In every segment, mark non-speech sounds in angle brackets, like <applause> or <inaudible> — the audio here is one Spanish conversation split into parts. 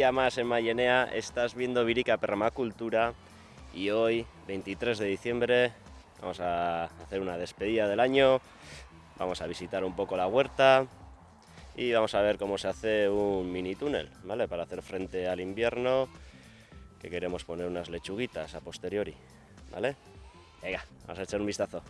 día más en Mayenea, estás viendo Virica Permacultura y hoy, 23 de diciembre, vamos a hacer una despedida del año, vamos a visitar un poco la huerta y vamos a ver cómo se hace un mini túnel, ¿vale? Para hacer frente al invierno, que queremos poner unas lechuguitas a posteriori, ¿vale? Venga, vamos a echar un vistazo.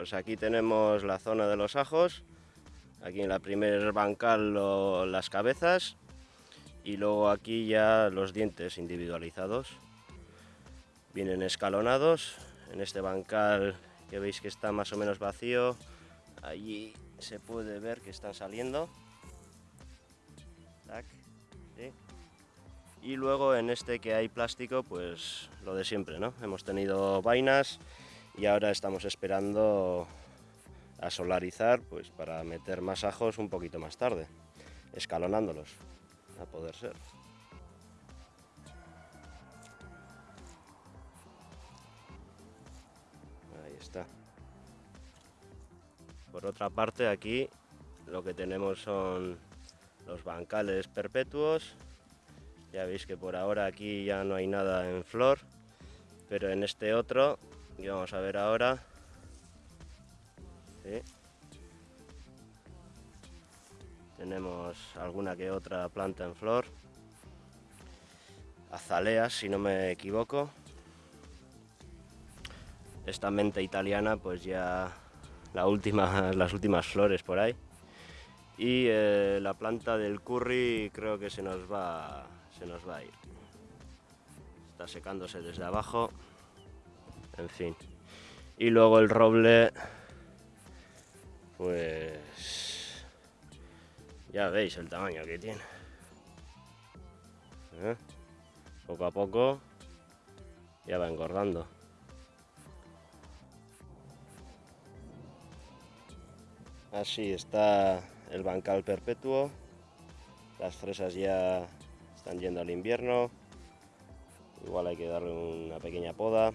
Pues aquí tenemos la zona de los ajos. Aquí en la primer bancal lo- las cabezas y luego aquí ya los dientes individualizados. Vienen escalonados. En este bancal que veis que está más o menos vacío, allí se puede ver que están saliendo. Y luego en este que hay plástico, pues lo de siempre, ¿no? Hemos tenido vainas y ahora estamos esperando a solarizar pues para meter más ajos un poquito más tarde, escalonándolos, a poder ser. Ahí está. Por otra parte aquí lo que tenemos son los bancales perpetuos. Ya veis que por ahora aquí ya no hay nada en flor, pero en este otro que vamos a ver ahora. Tenemos alguna que otra planta en flor. Azaleas, si no me equivoco. Esta mente italiana, pues ya <laughs> las últimas flores por ahí. Y eh, la planta del curry creo que se nos va, se nos va a ir. Está secándose desde abajo. En fin. Y luego el roble, pues ya veis el tamaño que tiene. ¿Eh? Poco a poco ya va engordando. Así está el bancal perpetuo. Las fresas ya están yendo al invierno. Igual hay que darle una pequeña poda.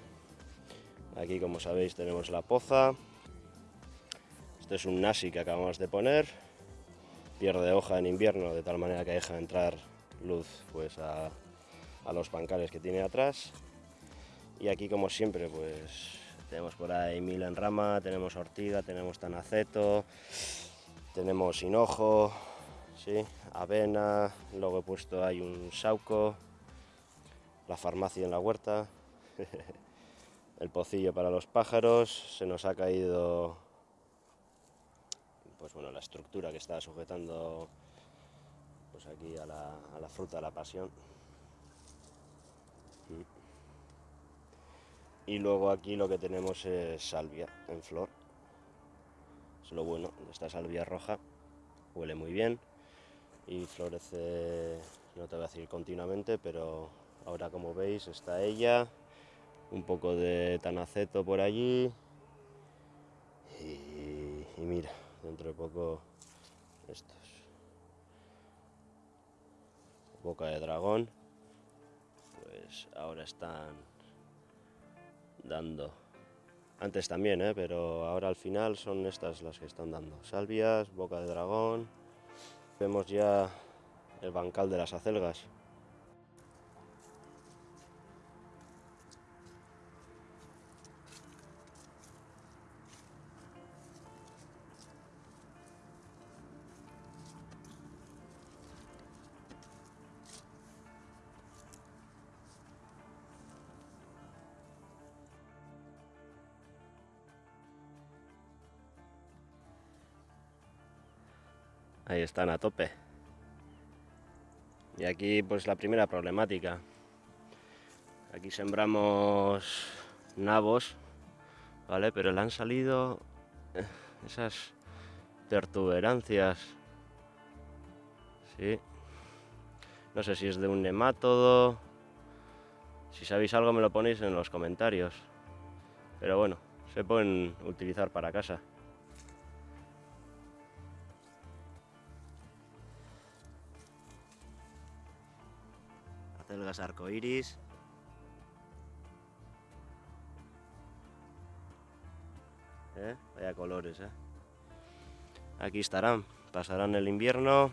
Aquí, como sabéis, tenemos la poza. Este es un nasi que acabamos de poner. Pierde hoja en invierno de tal manera que deja entrar luz pues, a, los bancales que tiene atrás. Y aquí, como siempre, pues tenemos por ahí mil en rama, tenemos ortiga, tenemos tanaceto, tenemos hinojo, ¿sí? avena, luego he puesto ahí un sauco, la farmacia en la huerta, <laughs> el pocillo para los pájaros, se nos ha caído pues bueno, la estructura que está sujetando pues aquí a la, a la fruta de la pasión. Mm. Y luego aquí lo que tenemos es salvia en flor. Es lo bueno, esta salvia roja huele muy bien y florece, no te voy a decir continuamente, pero ahora como veis está ella, un poco de tanaceto por allí y, mira, dentro de poco estos. Boca de dragón, pues ahora están dando. Antes también, ¿eh? pero ahora al final son estas las que están dando. Salvias, boca de dragón. Vemos ya el bancal de las acelgas. Ahí están a tope. Y aquí pues la primera problemática. Aquí sembramos nabos, ¿vale? Pero le han salido eh, esas pertuberancias. Sí. No sé si es de un nemátodo. Si sabéis algo me lo ponéis en los comentarios. Pero bueno, se pueden utilizar para casa. Acelgas arcoiris. ¿Eh? Vaya colores, ¿eh? Aquí estarán, pasarán el invierno,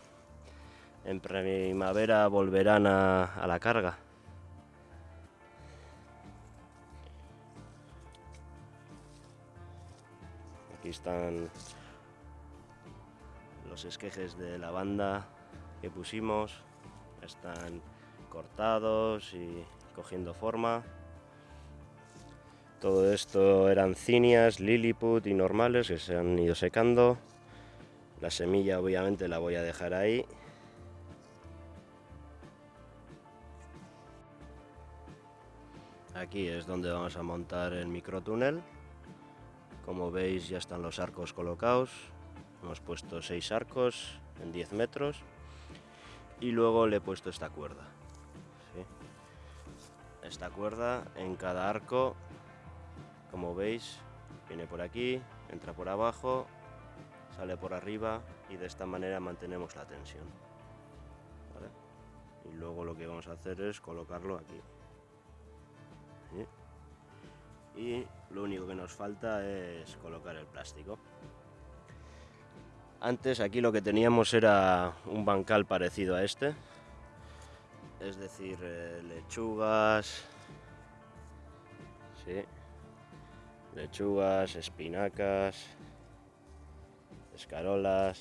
en primavera volverán a la carga. Aquí están los esquejes de la banda que pusimos, están cortados y cogiendo forma. Todo esto eran cinias, lilliput y normales que se han ido secando. La semilla obviamente la voy a dejar ahí. Aquí es donde vamos a montar el microtúnel. Como veis ya están los arcos colocados. Hemos puesto seis arcos en 10 metros. Y luego le he puesto esta cuerda. Esta cuerda en cada arco, como veis, viene por aquí, entra por abajo, sale por arriba y de esta manera mantenemos la tensión. Y luego lo que vamos a hacer es colocarlo aquí. Y lo único que nos falta es colocar el plástico. Antes aquí lo que teníamos era un bancal parecido a este, es decir, eh, lechugas, sí, lechugas, espinacas, escarolas,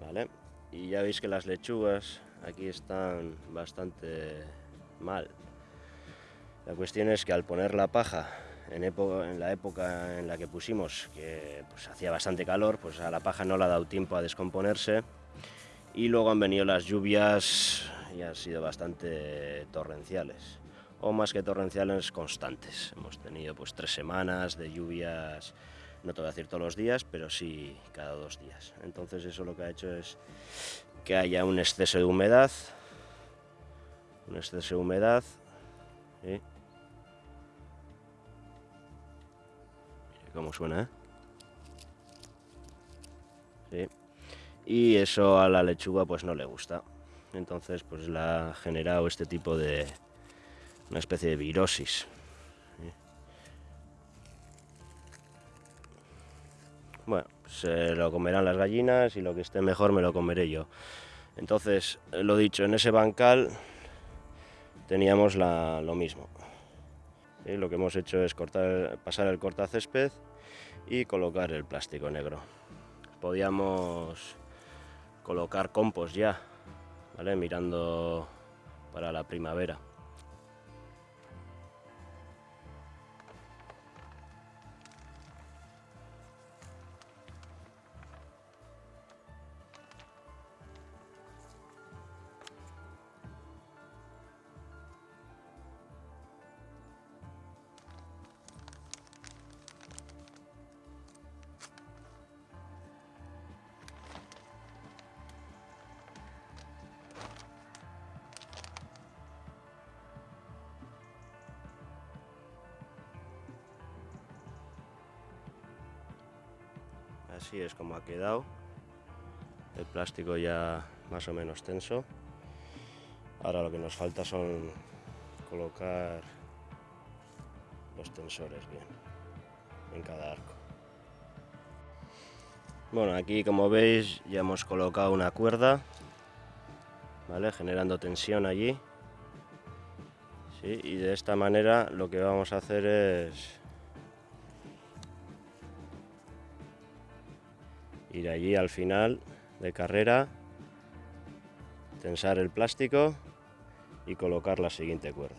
¿vale? Y ya veis que las lechugas aquí están bastante mal. La cuestión es que al poner la paja en, época, en la época en la que pusimos, que pues, hacía bastante calor, pues a la paja no le ha dado tiempo a descomponerse y luego han venido las lluvias y han sido bastante torrenciales o más que torrenciales constantes. Hemos tenido pues tres semanas de lluvias, no te voy a decir todos los días, pero sí cada dos días. Entonces eso lo que ha hecho es que haya un exceso de humedad, un exceso de humedad, ¿sí? cómo suena, ¿eh? Sí. Y eso a la lechuga pues no le gusta. Entonces pues la ha generado este tipo de... una especie de virosis. Bueno, se lo comerán las gallinas y lo que esté mejor me lo comeré yo. Entonces, lo dicho, en ese bancal teníamos la- lo mismo. ¿sí? Lo que hemos hecho es cortar, pasar el cortacésped y colocar el plástico negro. Podíamos colocar compost ya, ¿vale? mirando para la primavera. Así es como ha quedado. El plástico ya más o menos tenso. Ahora lo que nos falta son colocar los tensores bien en cada arco. Bueno, aquí como veis ya hemos colocado una cuerda, ¿vale? Generando tensión allí. Sí, y de esta manera lo que vamos a hacer es allí al final de carrera, tensar el plástico y colocar la siguiente cuerda.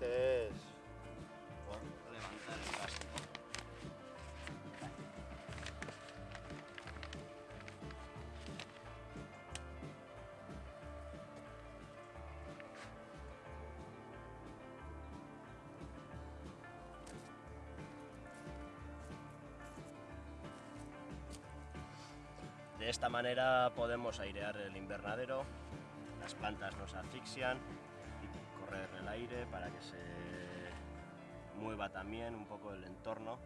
Es levantar el plástico. De esta manera podemos airear el invernadero, las plantas no se asfixian el aire para que se mueva también un poco el entorno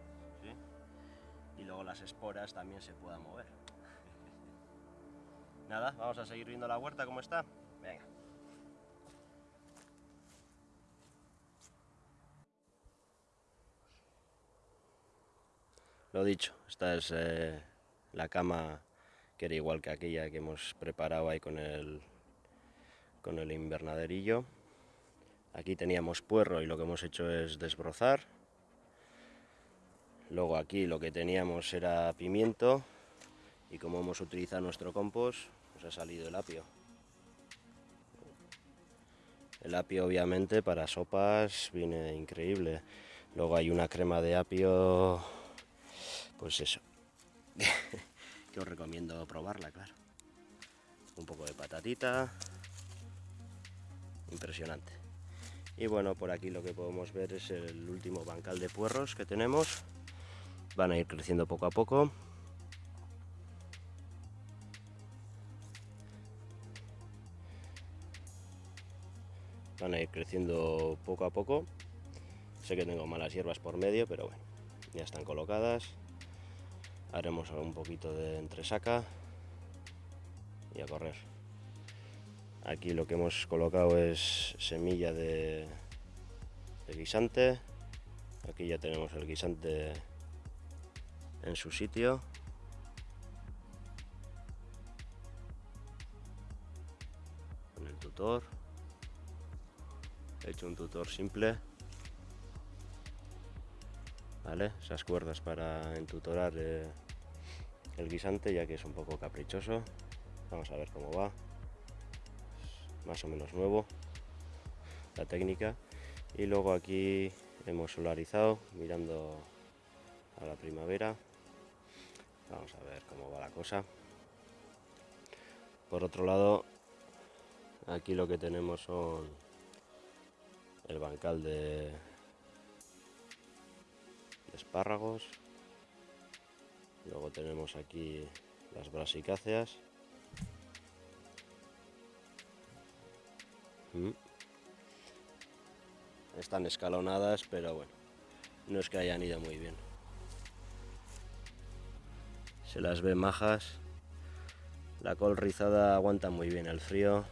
y luego las esporas también se puedan mover. <laughs> Nada, vamos a seguir viendo la huerta cómo está. Venga. Lo dicho, esta es eh, la cama que era igual que aquella que hemos preparado ahí con el, con el invernaderillo. Aquí teníamos puerro y lo que hemos hecho es desbrozar. Luego aquí lo que teníamos era pimiento y como hemos utilizado nuestro compost, nos ha salido el apio. El apio obviamente para sopas viene increíble. Luego hay una crema de apio, pues eso, <laughs> que os recomiendo probarla, claro. Un poco de patatita, impresionante. Y bueno, por aquí lo que podemos ver es el último bancal de puerros que tenemos. Van a ir creciendo poco a poco. Van a ir creciendo poco a poco. Sé que tengo malas hierbas por medio, pero bueno, ya están colocadas. Haremos un poquito de entresaca y a correr. Aquí lo que hemos colocado es semilla de, guisante. Aquí ya tenemos el guisante en su sitio. Con el tutor. He hecho un tutor simple. ¿Vale? Esas cuerdas para entutorar eh, el guisante ya que es un poco caprichoso. Vamos a ver cómo va. Más o menos nuevo la técnica. Y luego aquí hemos solarizado mirando a la primavera. Vamos a ver cómo va la cosa. Por otro lado, aquí lo que tenemos son el bancal de, de espárragos. Luego tenemos aquí las brasicáceas. Mm. Están escalonadas, pero bueno, no es que hayan ido muy bien. Se las ve majas. La col rizada aguanta muy bien el frío.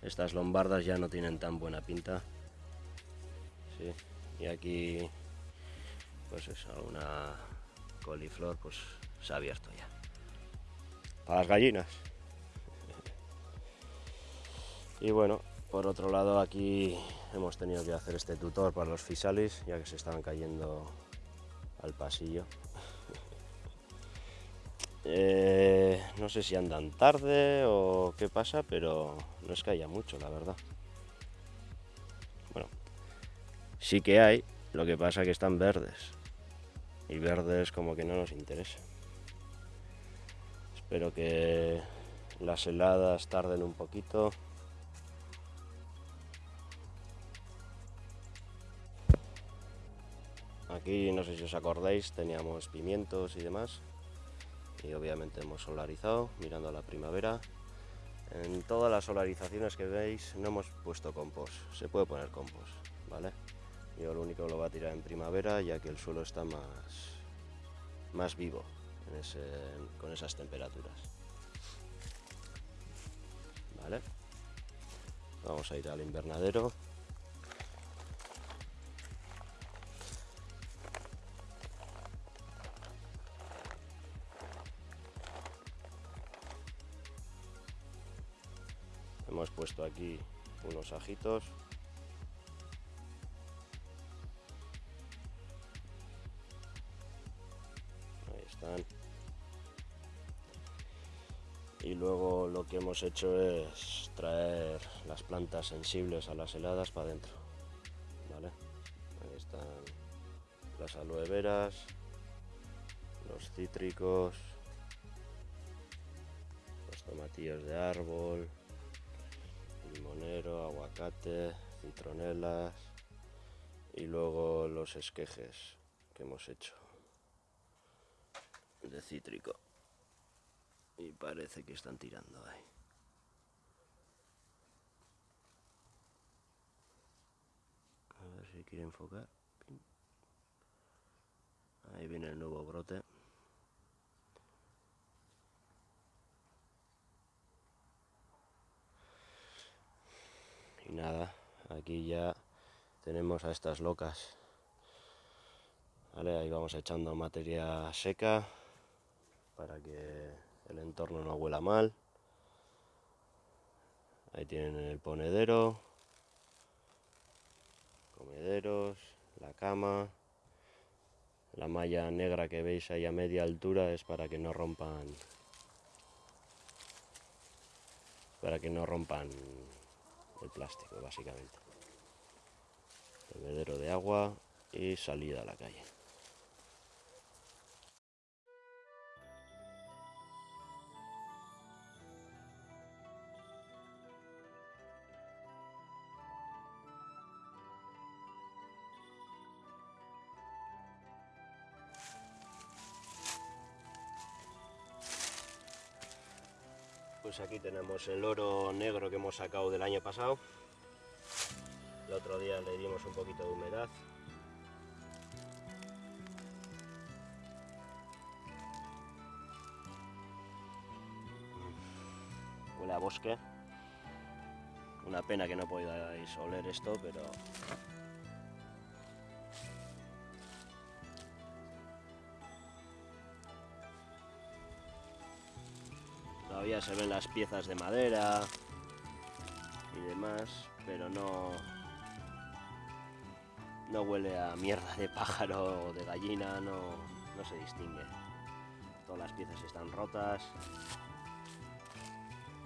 Estas lombardas ya no tienen tan buena pinta. Sí. Y aquí, pues eso, una coliflor, pues se ha abierto ya. Para las gallinas. Y bueno, por otro lado aquí hemos tenido que hacer este tutor para los fisalis, ya que se estaban cayendo al pasillo. <laughs> Eh, no sé si andan tarde o qué pasa, pero no es que haya mucho, la verdad. Bueno, sí que hay, lo que pasa que están verdes. Y verdes como que no nos interesa. Espero que las heladas tarden un poquito. Aquí, no sé si os acordáis, teníamos pimientos y demás. Y obviamente hemos solarizado, mirando a la primavera. En todas las solarizaciones que veis no hemos puesto compost. Se puede poner compost, ¿vale? Yo lo único que lo voy a tirar en primavera, ya que el suelo está más, más vivo con esas temperaturas. ¿Vale? Vamos a ir al invernadero. Aquí unos ajitos. Ahí están. Y luego lo que hemos hecho es traer las plantas sensibles a las heladas para adentro. están las aloe veras, los cítricos, los tomatillos de árbol, limonero, aguacate, citronelas y luego los esquejes que hemos hecho de cítrico y parece que están tirando ahí. A ver si quiere enfocar. Ahí viene el nuevo brote. Y nada, aquí ya tenemos a estas locas. Ahí vamos echando materia seca para que el entorno no huela mal. Ahí tienen el ponedero, comederos, la cama. La malla negra que veis ahí a media altura es para que no rompan para que no rompan el plástico básicamente. Bebedero de agua y salida a la calle. Tenemos el oro negro que hemos sacado del año pasado. El otro día le dimos un poquito de humedad. Huele a bosque. Una pena que no podáis oler esto, pero Todavía se ven las piezas de madera y demás, pero no, no huele a mierda de pájaro o de gallina, no, no se distingue. Todas las piezas están rotas.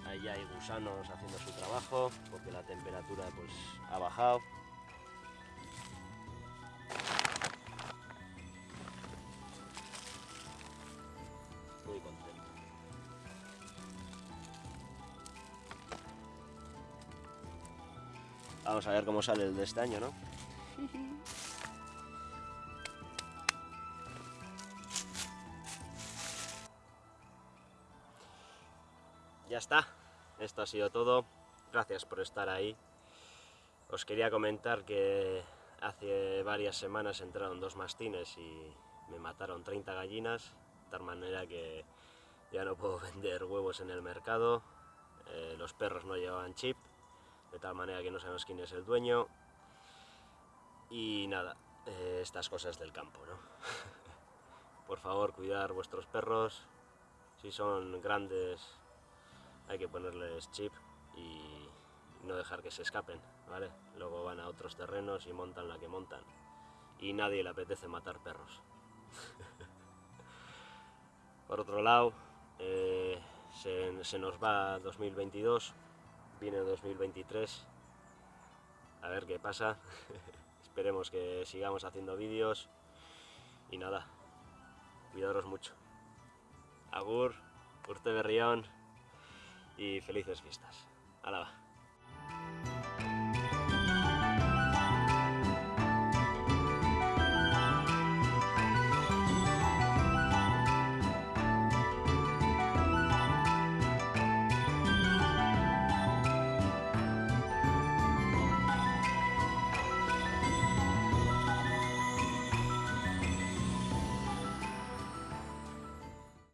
Ahí hay gusanos haciendo su trabajo porque la temperatura pues ha bajado. Vamos a ver cómo sale el de este año, ¿no? <laughs> Ya está, esto ha sido todo. Gracias por estar ahí. Os quería comentar que hace varias semanas entraron dos mastines y me mataron 30 gallinas, de tal manera que ya no puedo <laughs> vender huevos en el mercado. Eh, los perros no llevaban chip, de tal manera que no sabemos quién es el dueño. Y nada, eh, estas cosas del campo, ¿no? <laughs> Por favor, cuidar vuestros perros. Si son grandes, hay que ponerles chip y no dejar que se escapen, ¿vale? Luego van a otros terrenos y montan la que montan. Y nadie le apetece matar perros. <laughs> Por otro lado, eh, se, se nos va 2022 viene 2023 a ver qué pasa. <laughs> Esperemos que sigamos haciendo vídeos. Y nada cuidaros mucho. Agur urte berrión y felices fiestas. Hala va.